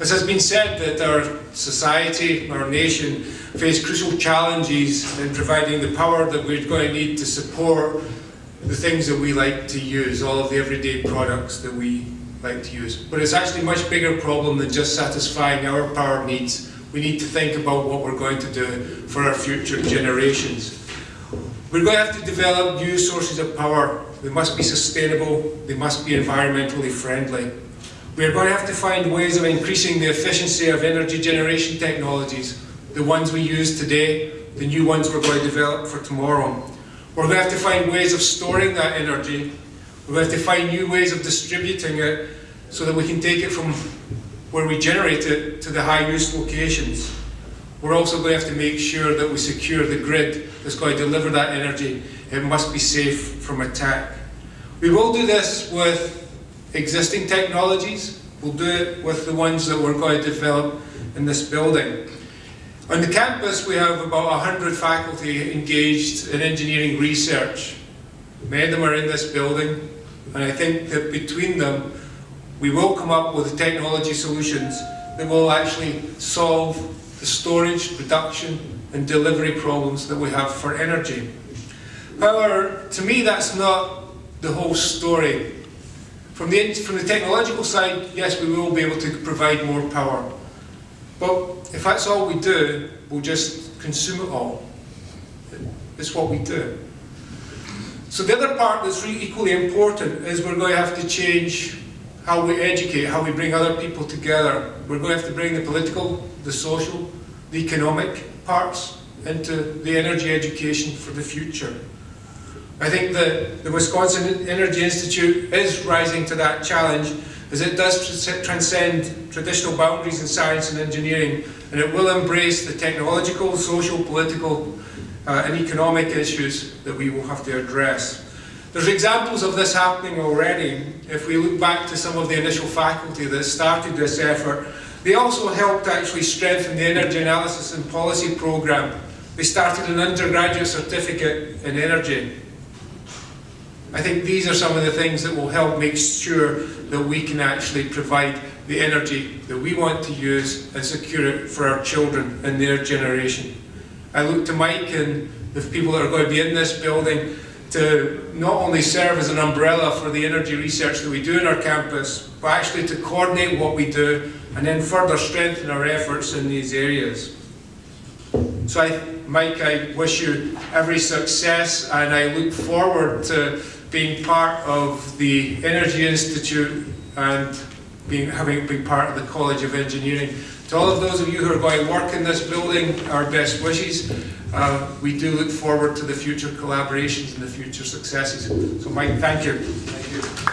As has been said, that our society, our nation, face crucial challenges in providing the power that we're going to need to support the things that we like to use, all of the everyday products that we like to use. But it's actually a much bigger problem than just satisfying our power needs. We need to think about what we're going to do for our future generations. We're going to have to develop new sources of power. They must be sustainable, they must be environmentally friendly. We are going to have to find ways of increasing the efficiency of energy generation technologies, the ones we use today, the new ones we're going to develop for tomorrow. We're going to have to find ways of storing that energy. We're going to have to find new ways of distributing it so that we can take it from where we generate it to the high use locations. We're also going to have to make sure that we secure the grid that's going to deliver that energy. It must be safe from attack. We will do this with existing technologies. We'll do it with the ones that we're going to develop in this building. On the campus, we have about 100 faculty engaged in engineering research. Many of them are in this building, and I think that between them, we will come up with technology solutions that will actually solve the storage, production, and delivery problems that we have for energy. However, to me, that's not the whole story. From the, from the technological side, yes, we will be able to provide more power. But if that's all we do, we'll just consume it all. It's what we do. So the other part that's really equally important is we're going to have to change how we educate, how we bring other people together. We're going to have to bring the political, the social, the economic parts into the energy education for the future. I think that the Wisconsin Energy Institute is rising to that challenge as it does transcend traditional boundaries in science and engineering and it will embrace the technological, social, political uh, and economic issues that we will have to address. There's examples of this happening already. If we look back to some of the initial faculty that started this effort, they also helped actually strengthen the energy analysis and policy program. They started an undergraduate certificate in energy I think these are some of the things that will help make sure that we can actually provide the energy that we want to use and secure it for our children and their generation. I look to Mike and the people that are going to be in this building to not only serve as an umbrella for the energy research that we do in our campus, but actually to coordinate what we do and then further strengthen our efforts in these areas. So I, Mike, I wish you every success and I look forward to being part of the Energy Institute and being, having been part of the College of Engineering. To all of those of you who are going to work in this building, our best wishes. Uh, we do look forward to the future collaborations and the future successes. So Mike, thank you.